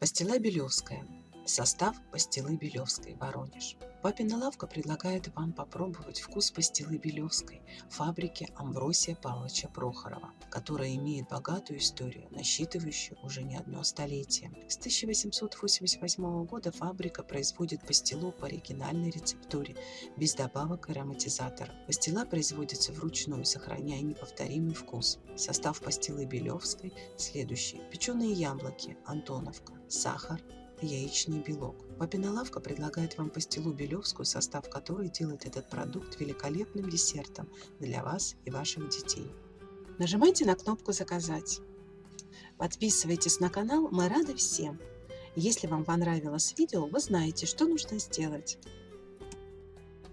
Пастила Белевская. Состав пастилы Белевской, Воронеж. Папина лавка предлагает вам попробовать вкус пастилы Белевской фабрики Амвросия Павловича Прохорова, которая имеет богатую историю, насчитывающую уже не одно столетие. С 1888 года фабрика производит пастилу по оригинальной рецептуре, без добавок и ароматизаторов. Пастила производится вручную, сохраняя неповторимый вкус. Состав пастилы Белевской следующий. Печеные яблоки, Антоновка, сахар, яичный белок. Папина лавка предлагает вам пастилу белевскую, состав которой делает этот продукт великолепным десертом для вас и ваших детей. Нажимайте на кнопку «Заказать». Подписывайтесь на канал, мы рады всем. Если вам понравилось видео, вы знаете, что нужно сделать.